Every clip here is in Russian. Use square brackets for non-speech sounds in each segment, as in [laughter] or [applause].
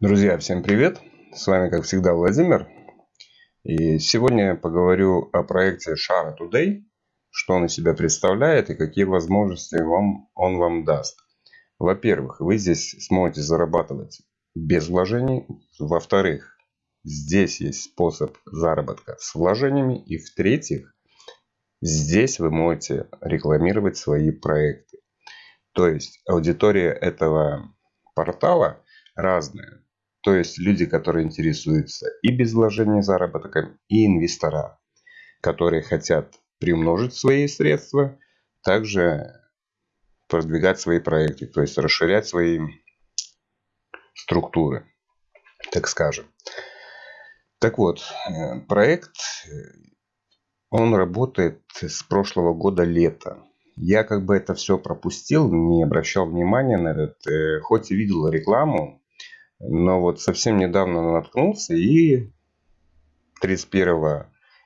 Друзья, всем привет! С вами, как всегда, Владимир. И сегодня я поговорю о проекте Shara Today, что он из себя представляет и какие возможности вам, он вам даст. Во-первых, вы здесь сможете зарабатывать без вложений. Во-вторых, здесь есть способ заработка с вложениями. И в-третьих, здесь вы можете рекламировать свои проекты. То есть аудитория этого портала разная. То есть люди, которые интересуются и без вложения заработком, и инвестора, которые хотят приумножить свои средства, также продвигать свои проекты, то есть расширять свои структуры, так скажем. Так вот, э, проект, он работает с прошлого года лета. Я как бы это все пропустил, не обращал внимания на это, э, хоть и видел рекламу, но вот совсем недавно наткнулся и 31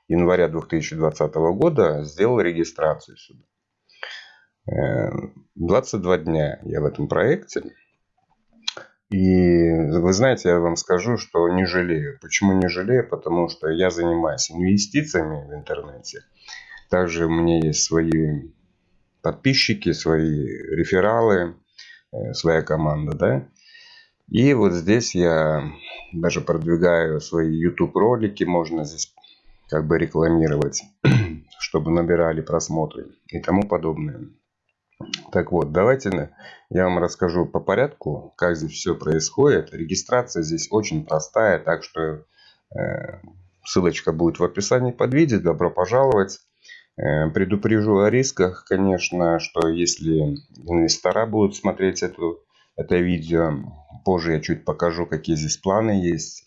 января 2020 года сделал регистрацию сюда. 22 э, дня я в этом проекте. И вы знаете, я вам скажу, что не жалею. Почему не жалею? Потому что я занимаюсь инвестициями в интернете. Также у меня есть свои подписчики, свои рефералы, э, своя команда, да. И вот здесь я даже продвигаю свои YouTube ролики, можно здесь как бы рекламировать, [clears throat] чтобы набирали просмотры и тому подобное. Так вот, давайте я вам расскажу по порядку, как здесь все происходит. Регистрация здесь очень простая, так что э, ссылочка будет в описании под видео. Добро пожаловать. Э, предупрежу о рисках, конечно, что если инвестора будут смотреть эту это видео. Позже я чуть покажу, какие здесь планы есть.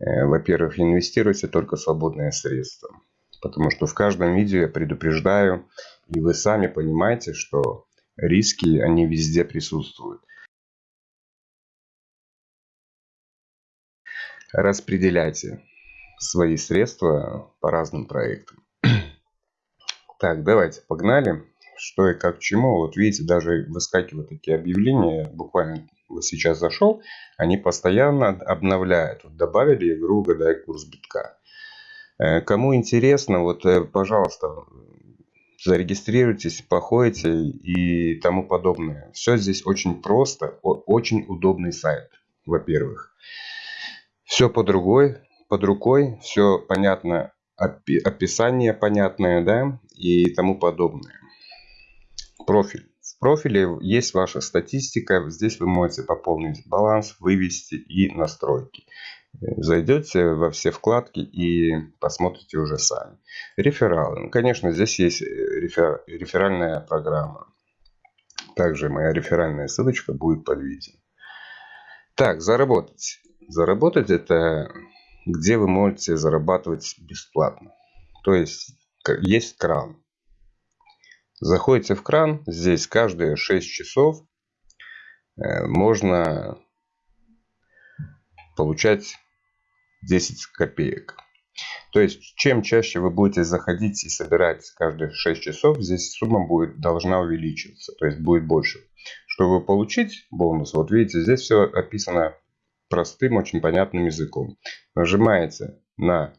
Э, во-первых, инвестируйте только свободные средства. Потому что в каждом видео я предупреждаю, и вы сами понимаете, что риски, они везде присутствуют. Распределяйте свои средства по разным проектам. [clears throat] Так, давайте, погнали что и как к чему. Вот видите, даже выскакивают такие объявления, буквально вот сейчас зашел, они постоянно обновляют. Вот добавили игру «Угадай курс битка». Э, кому интересно, вот, э, пожалуйста, зарегистрируйтесь, походите и тому подобное. Все здесь очень просто, очень удобный сайт, во-первых. Все под рукой, под рукой, все понятно, описание понятное, да, и тому подобное профиль. В профиле есть ваша статистика. Здесь вы можете пополнить баланс, вывести и настройки. Зайдете во все вкладки и посмотрите уже сами. Рефералы. Ну, конечно, здесь есть рефер... реферальная программа. Также моя реферальная ссылочка будет под видео. Так, заработать. Заработать это где вы можете зарабатывать бесплатно. То есть есть кран. Заходите в кран. Здесь каждые 6 часов э, можно получать 10 копеек. То есть, чем чаще вы будете заходить и собирать каждые 6 часов, здесь сумма будет, должна увеличиваться, то есть будет больше. Чтобы получить бонус, вот видите, здесь все описано простым, очень понятным языком. Нажимаете на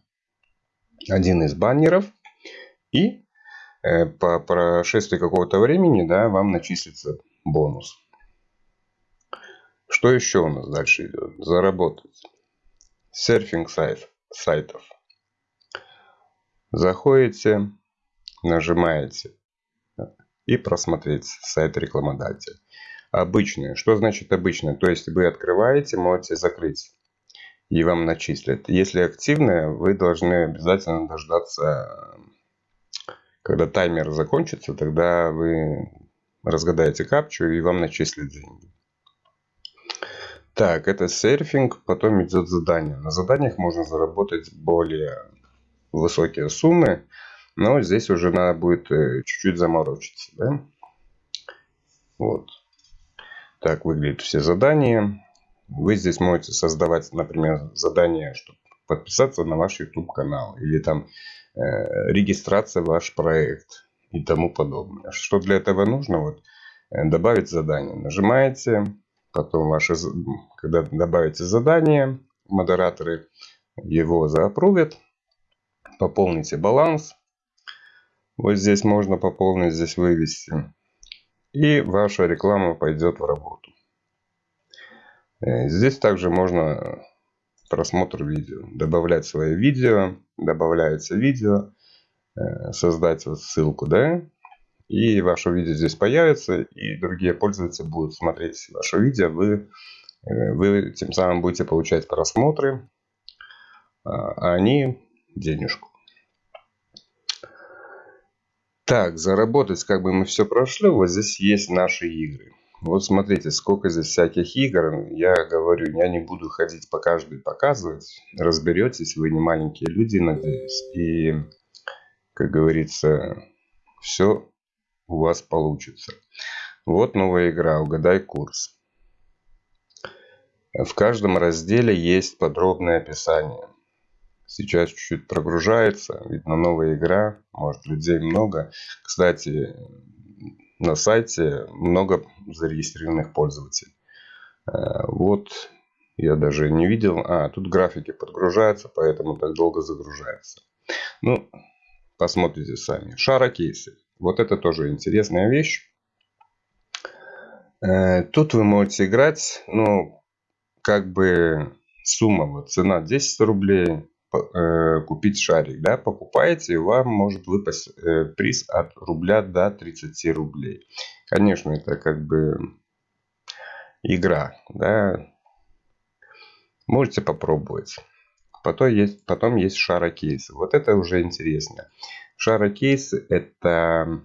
один из баннеров и по прошествии какого-то времени да, вам начислится бонус. Что еще у нас дальше идет? Заработать. Серфинг сайт, сайтов. Заходите, нажимаете и просмотреть сайт рекламодателя. Обычные. Что значит обычные? То есть вы открываете, можете закрыть и вам начислят. Если активные, вы должны обязательно дождаться когда таймер закончится, тогда вы разгадаете капчу и вам начислят деньги. Так, это серфинг, потом идет задание. На заданиях можно заработать более высокие суммы, но здесь уже надо будет э, чуть-чуть заморочиться. Да? Вот. Так выглядят все задания. Вы здесь можете создавать, например, задание, чтобы подписаться на ваш YouTube канал или там регистрация ваш проект и тому подобное. Что для этого нужно? Вот, э, добавить задание. Нажимаете, потом ваши, когда добавите задание, модераторы его заапрувят, пополните баланс. Вот здесь можно пополнить, здесь вывести. И ваша реклама пойдет в работу. Э, здесь также можно просмотр видео. Добавлять свое видео. Добавляется видео. Э, создать вот ссылку, да. И ваше видео здесь появится. И другие пользователи будут смотреть ваше видео. Вы, э, вы тем самым будете получать просмотры. А, а они денежку. Так, заработать как бы мы все прошли. Вот здесь есть наши игры. Вот смотрите, сколько здесь всяких игр. Я говорю, я не буду ходить по каждой показывать. Разберетесь, вы не маленькие люди, надеюсь. И, как говорится, все у вас получится. Вот новая игра «Угадай курс». В каждом разделе есть подробное описание. Сейчас чуть-чуть прогружается. Видно, новая игра. Может, людей много. Кстати, на сайте много зарегистрированных пользователей. Э, вот я даже не видел. А, тут графики подгружаются, поэтому так долго загружается. Ну, посмотрите сами. Шара-кейсы. Вот это тоже интересная вещь. Э, тут вы можете играть, ну, как бы сумма, вот цена 10 рублей, Э, купить шарик, да, покупаете, и вам может выпасть э, приз от рубля до 30 рублей. Конечно, это как бы игра, да, можете попробовать. Потом есть, потом есть шарокейсы. Вот это уже интересно. Шарокейсы это,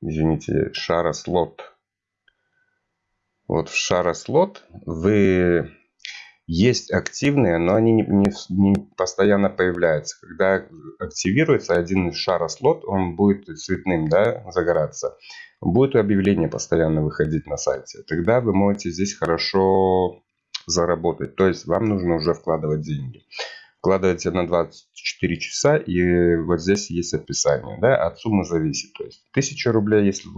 извините, шарослот. Вот в шарослот вы есть активные, но они не, не, не постоянно появляются. Когда активируется один шарослот, он будет цветным да, загораться. Будет объявление постоянно выходить на сайте. Тогда вы можете здесь хорошо заработать. То есть вам нужно уже вкладывать деньги. Вкладываете на 24 часа и вот здесь есть описание. Да, от суммы зависит. То есть 1000 рублей, если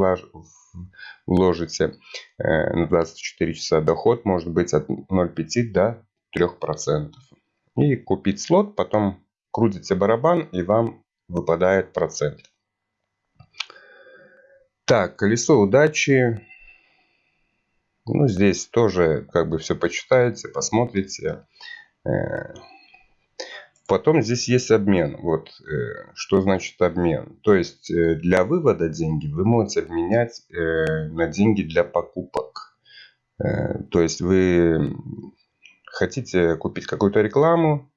вложите э, на 24 часа доход может быть от 0,5 до 3%. И купить слот, потом крутите барабан и вам выпадает процент. Так, колесо удачи. Ну, здесь тоже как бы все почитаете, посмотрите. Потом здесь есть обмен. Вот э, что значит обмен. То есть э, для вывода деньги вы можете обменять э, на деньги для покупок. То есть вы хотите купить какую-то рекламу.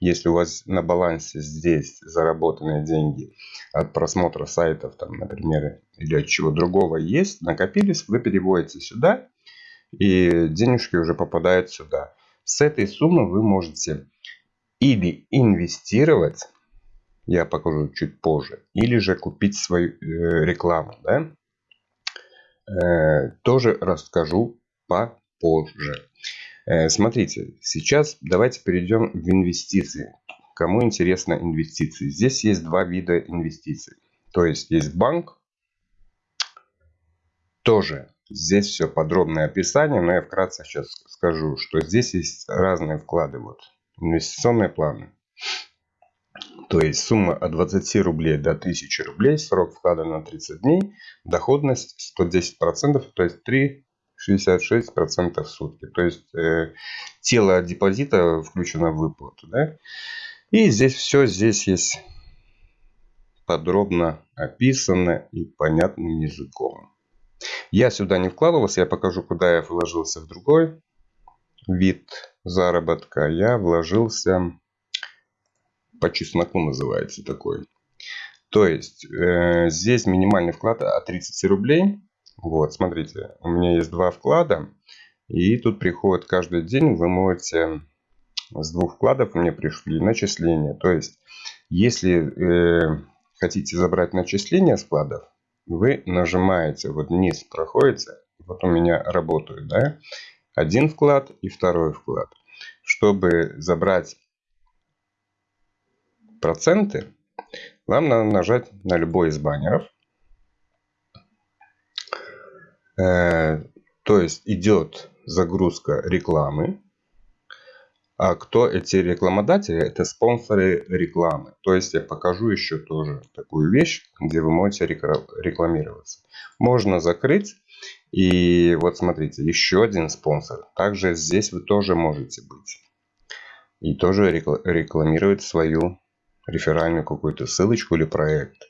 Если у вас на балансе здесь заработанные деньги от просмотра сайтов, там, например, или от чего другого есть, накопились, вы переводите сюда, и денежки уже попадают сюда. С этой суммы вы можете или инвестировать, я покажу чуть позже, или же купить свою э, рекламу, да? Э, тоже расскажу попозже. Э, смотрите, сейчас давайте перейдем в инвестиции. Кому интересно инвестиции? Здесь есть два вида инвестиций. То есть есть банк, тоже здесь все подробное описание, но я вкратце сейчас скажу, что здесь есть разные вклады. Вот Инвестиционные планы. То есть сумма от 20 рублей до 1000 рублей, срок вклада на 30 дней, доходность 110%, то есть 3,66% в сутки. То есть э, тело депозита включено в выплату. Да? И здесь все, здесь есть подробно описано и понятным языком. Я сюда не вкладывался, я покажу, куда я вложился в другой вид заработка я вложился по чесноку называется такой. То есть э, здесь минимальный вклад от 30 рублей. Вот, смотрите, у меня есть два вклада. И тут приходит каждый день, вы можете с двух вкладов мне пришли начисления. То есть, если э, хотите забрать начисления с вкладов, вы нажимаете, вот вниз проходите, вот у меня работают, да, один вклад и второй вклад. Чтобы забрать проценты, вам надо нажать на любой из баннеров. Э, То есть идет загрузка рекламы. А кто эти рекламодатели? Это спонсоры рекламы. То есть я покажу еще тоже такую вещь, где вы можете рекламироваться. Можно закрыть. И вот смотрите, еще один спонсор. Также здесь вы тоже можете быть. И тоже рекламировать свою реферальную какую-то ссылочку или проект.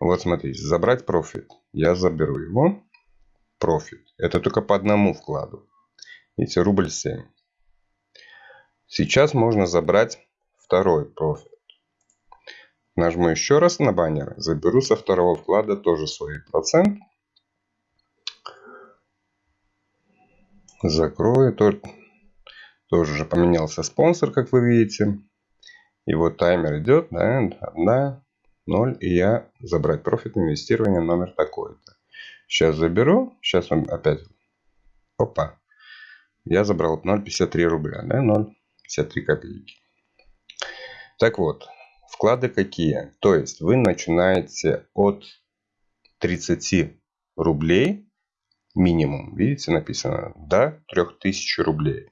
Вот смотрите, забрать профит. Я заберу его. Профит. Это только по одному вкладу. Видите, рубль 7. Сейчас можно забрать второй профит. Нажму еще раз на баннер. Заберу со второго вклада тоже свой процент. Закрою. Тоже поменялся спонсор, как вы видите. И вот таймер идет, да, 1, 0, и я забрать профит инвестирования номер такой-то. Сейчас заберу, сейчас он опять, опа, я забрал 0,53 рубля, да, 0,53 копейки. Так вот, вклады какие? То есть вы начинаете от 30 рублей минимум, видите, написано, до 3000 рублей.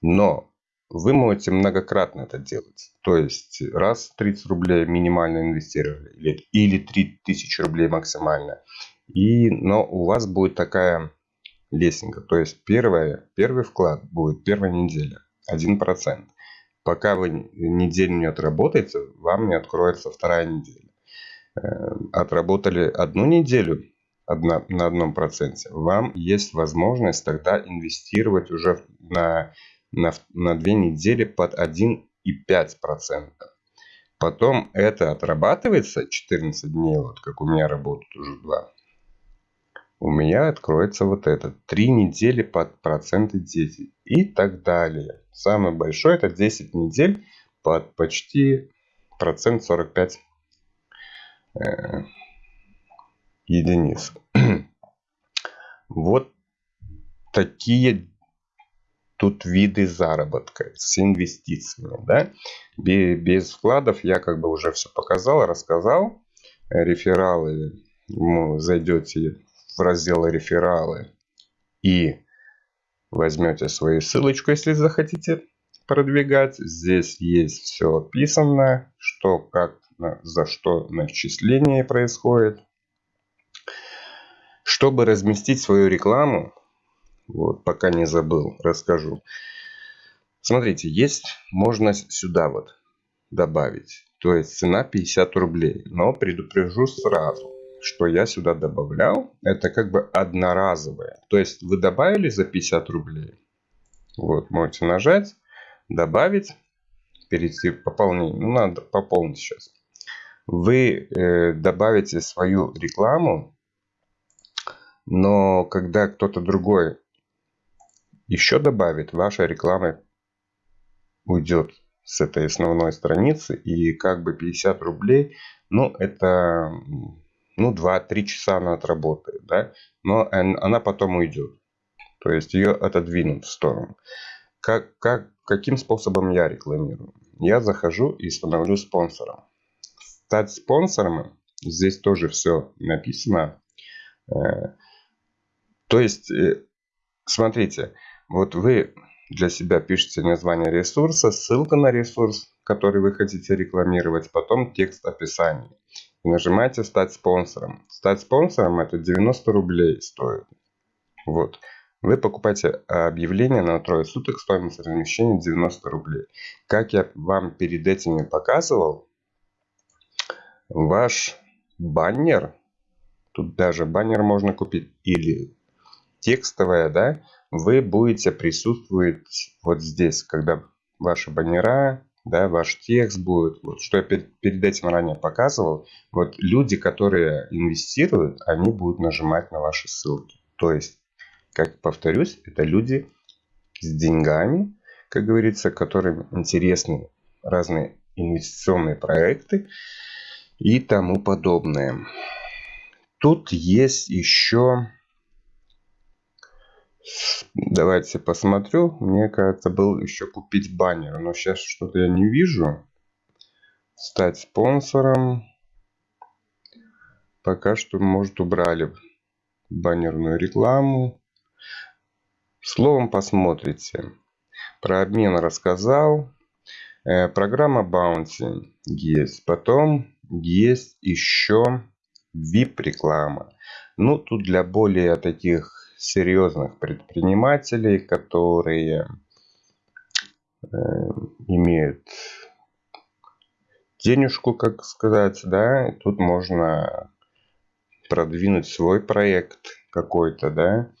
Но вы можете многократно это делать. То есть раз 30 рублей минимально инвестировали или, или 3000 рублей максимально. И, но у вас будет такая лесенка. То есть первое, первый вклад будет первая неделя 1%. Пока вы неделю не отработаете, вам не откроется вторая неделя. Эм, отработали одну неделю на одном проценте, вам есть возможность тогда инвестировать уже на на, на 2 недели под 1,5%. Потом это отрабатывается 14 дней, вот как у меня работают уже 2. У меня откроется вот это. 3 недели под проценты 10 и так далее. Самый большой это 10 недель под почти процент 45 э, единиц. [clears throat] вот такие тут виды заработка с инвестициями. Да? Без вкладов я как бы уже все показал, рассказал. Рефералы, ну, зайдете в раздел рефералы и возьмете свою ссылочку, если захотите продвигать. Здесь есть все описано, что, как, за что начисление происходит. Чтобы разместить свою рекламу, вот, пока не забыл, расскажу. Смотрите, есть, можно сюда вот добавить. То есть цена 50 рублей. Но предупрежу сразу, что я сюда добавлял. Это как бы одноразовое. То есть вы добавили за 50 рублей. Вот, можете нажать, добавить, перейти в пополнение. Ну, надо пополнить сейчас. Вы э, добавите свою рекламу, но когда кто-то другой еще добавит, ваша реклама уйдет с этой основной страницы. И как бы 50 рублей, ну это ну 2-3 часа она отработает. Да? Но она потом уйдет. То есть ее отодвинут в сторону. Как, как, каким способом я рекламирую? Я захожу и становлюсь спонсором. Стать спонсором, здесь тоже все написано. То есть, э, смотрите, вот вы для себя пишете название ресурса, ссылка на ресурс, который вы хотите рекламировать, потом текст описания. И нажимаете «Стать спонсором». Стать спонсором это 90 рублей стоит. Вот. Вы покупаете объявление на трое суток, стоимость размещения 90 рублей. Как я вам перед этим показывал, ваш баннер, тут даже баннер можно купить, или текстовая, да, вы будете присутствовать вот здесь, когда ваши баннера, да, ваш текст будет, вот что я перед, этим ранее показывал, вот люди, которые инвестируют, они будут нажимать на ваши ссылки. То есть, как повторюсь, это люди с деньгами, как говорится, которым интересны разные инвестиционные проекты и тому подобное. Тут есть еще Давайте посмотрю. Мне кажется, был еще купить баннер. Но сейчас что-то я не вижу. Стать спонсором. Пока что, может, убрали баннерную рекламу. Словом посмотрите. Про обмен рассказал. Э, программа Bounty есть. Потом есть еще VIP реклама. Ну, тут для более таких серьезных предпринимателей, которые э, имеют денежку, как сказать, да, и тут можно продвинуть свой проект какой-то, да,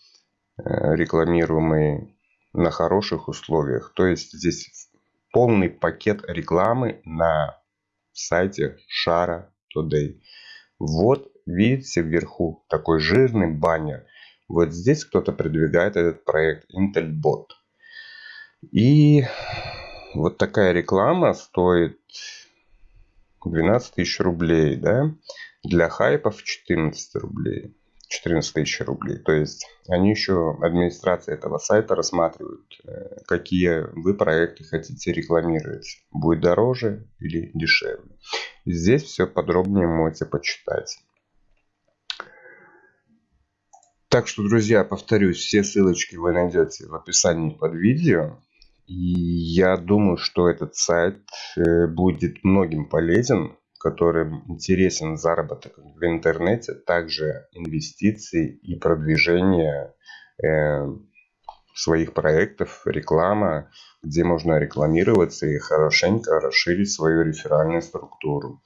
э, рекламируемый на хороших условиях. То есть здесь полный пакет рекламы на сайте Shara Today. Вот видите вверху такой жирный баннер. Вот здесь кто-то продвигает этот проект IntelBot. И вот такая реклама стоит 12 тысяч рублей, да? Для хайпов 14 рублей. 14 тысяч рублей. То есть они еще, администрация этого сайта рассматривают, э, какие вы проекты хотите рекламировать. Будет дороже или дешевле. Здесь все подробнее можете почитать. Так что, друзья, повторюсь, все ссылочки вы найдете в описании под видео. И я думаю, что этот сайт э, будет многим полезен, которым интересен заработок в интернете, также инвестиции и продвижение э, своих проектов, реклама, где можно рекламироваться и хорошенько расширить свою реферальную структуру.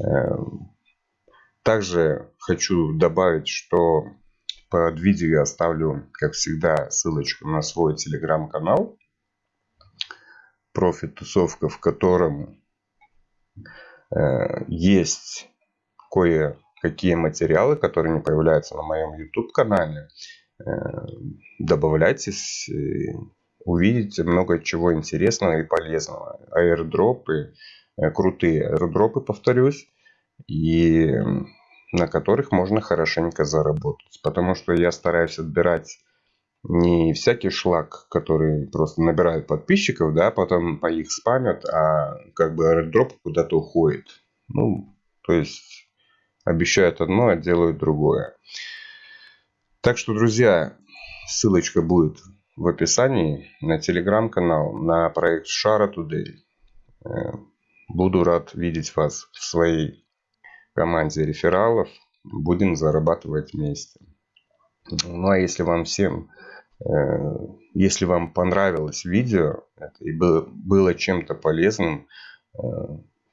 Э, также хочу добавить, что под видео я оставлю, как всегда, ссылочку на свой телеграм-канал. Профит тусовка, в котором э, есть кое-какие материалы, которые не появляются на моем YouTube канале. Э, добавляйтесь, увидите много чего интересного и полезного. Аирдропы, э, крутые аирдропы, повторюсь. И на которых можно хорошенько заработать. Потому что я стараюсь отбирать не всякий шлак, который просто набирает подписчиков, да, потом по их спамят, а как бы airdrop куда-то уходит. Ну, то есть обещают одно, а делают другое. Так что, друзья, ссылочка будет в описании на телеграм-канал, на проект Шара Today. Э, буду рад видеть вас в своей команде рефералов будем зарабатывать вместе. Ну а если вам всем, э, если вам понравилось видео и было чем-то полезным, э,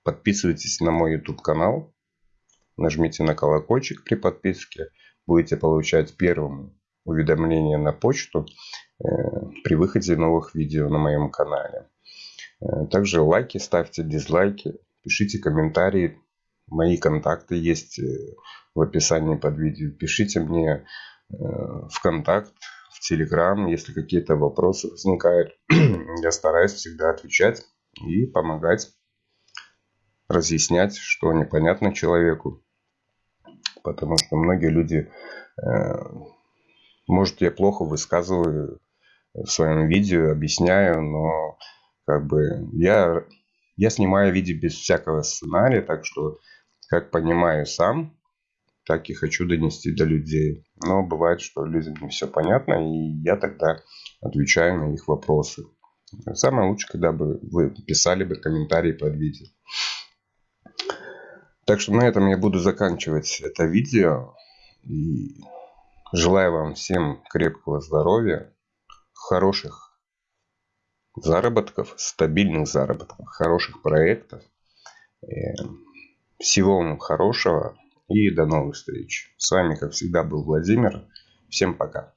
подписывайтесь на мой YouTube канал, нажмите на колокольчик при подписке, будете получать первым уведомления на почту э, при выходе новых видео на моем канале. Также лайки ставьте, дизлайки, пишите комментарии, Мои контакты есть э, в описании под видео. Пишите мне э, в контакт, в Телеграм, если какие-то вопросы возникают. [clears throat] Я стараюсь всегда отвечать и помогать разъяснять, что непонятно человеку. Потому что многие люди, э, может, я плохо высказываю в своем видео, объясняю, но как бы я, я снимаю видео без всякого сценария, так что как понимаю сам, так и хочу донести до людей. Но бывает, что людям не все понятно, и я тогда отвечаю на их вопросы. Самое лучшее, когда бы вы писали бы комментарии под видео. Так что на этом я буду заканчивать это видео. И желаю вам всем крепкого здоровья, хороших заработков, стабильных заработков, хороших проектов. Всего вам хорошего и до новых встреч. С вами, как всегда, был Владимир. Всем пока.